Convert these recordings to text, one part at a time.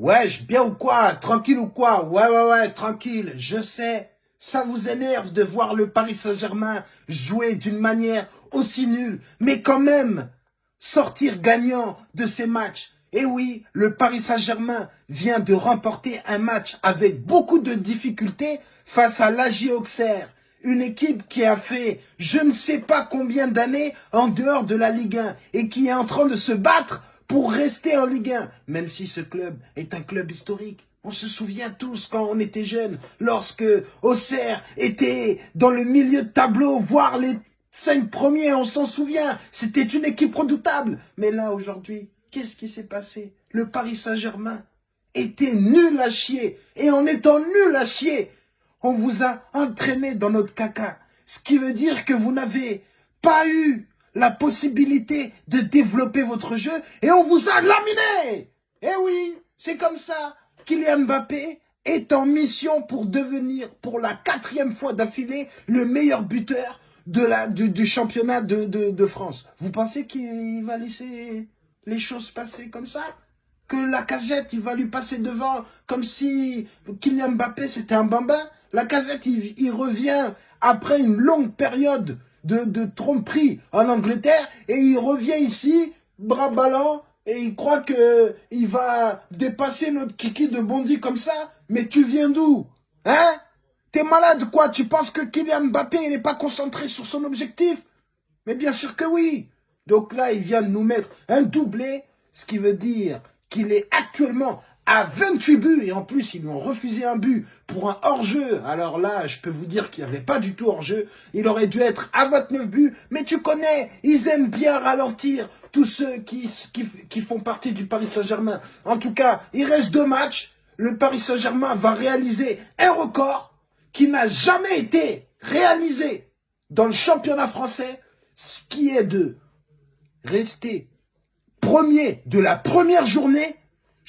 Wesh, bien ou quoi Tranquille ou quoi Ouais, ouais, ouais, tranquille, je sais. Ça vous énerve de voir le Paris Saint-Germain jouer d'une manière aussi nulle, mais quand même sortir gagnant de ces matchs. Et oui, le Paris Saint-Germain vient de remporter un match avec beaucoup de difficultés face à l'AJ Auxerre. Une équipe qui a fait je ne sais pas combien d'années en dehors de la Ligue 1 et qui est en train de se battre pour rester en Ligue 1, même si ce club est un club historique. On se souvient tous quand on était jeunes, lorsque Auxerre était dans le milieu de tableau, voire les cinq premiers, on s'en souvient. C'était une équipe redoutable. Mais là, aujourd'hui, qu'est-ce qui s'est passé? Le Paris Saint-Germain était nul à chier. Et en étant nul à chier, on vous a entraîné dans notre caca. Ce qui veut dire que vous n'avez pas eu la possibilité de développer votre jeu et on vous a laminé. Eh oui, c'est comme ça. Kylian Mbappé est en mission pour devenir, pour la quatrième fois d'affilée, le meilleur buteur du, championnat de, France. Vous pensez qu'il va laisser les choses passer comme ça? Que la casette, il va lui passer devant comme si Kylian Mbappé c'était un bambin? La casette, il revient après une longue période de, tromperie en Angleterre et il revient ici, bras ballants, et il croit que il va dépasser notre kiki de Bondy comme ça. Mais tu viens d'où? Hein? T'es malade quoi? Tu penses que Kylian Mbappé il n'est pas concentré sur son objectif? Mais bien sûr que oui. Donc là, il vient de nous mettre un doublé, ce qui veut dire qu'il est actuellement à 28 buts et en plus ils lui ont refusé un but pour un hors-jeu. Alors là, je peux vous dire qu'il n'y avait pas du tout hors-jeu. Il aurait dû être à 29 buts, mais tu connais, ils aiment bien ralentir tous ceux qui, font partie du Paris Saint-Germain. En tout cas, il reste deux matchs. Le Paris Saint-Germain va réaliser un record qui n'a jamais été réalisé dans le championnat français, ce qui est de rester premier de la première journée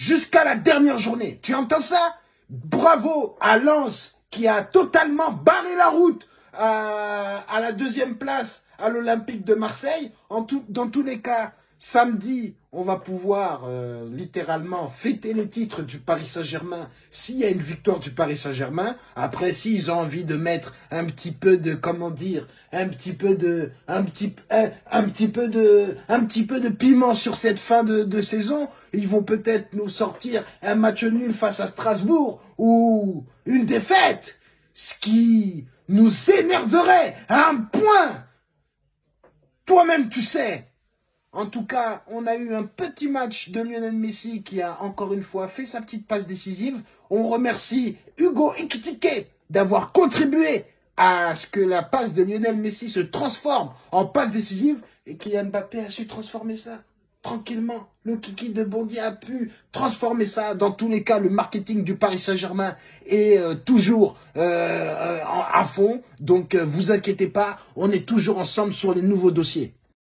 jusqu'à la dernière journée. Tu entends ça? Bravo à Lens qui a totalement barré la route à, la deuxième place à l'Olympique de Marseille. Dans tous les cas, Samedi, on va pouvoir euh, littéralement fêter le titre du Paris Saint-Germain s'il y a une victoire du Paris Saint-Germain. Après, s'ils ont envie de mettre un petit peu de, comment dire, un petit peu de, un petit, un, petit peu de, un petit peu de piment sur cette fin de, de saison, ils vont peut-être nous sortir un match nul face à Strasbourg ou une défaite, ce qui nous énerverait à un point. Toi-même, tu sais. En tout cas, on a eu un petit match de Lionel Messi qui a encore une fois fait sa petite passe décisive. On remercie Hugo Ekitike d'avoir contribué à ce que la passe de Lionel Messi se transforme en passe décisive et Kylian Mbappé a su transformer ça tranquillement. Le kiki de Bondy a pu transformer ça. Dans tous les cas, le marketing du Paris Saint-Germain est euh, toujours euh, euh, à fond. Donc, vous inquiétez pas, on est toujours ensemble sur les nouveaux dossiers.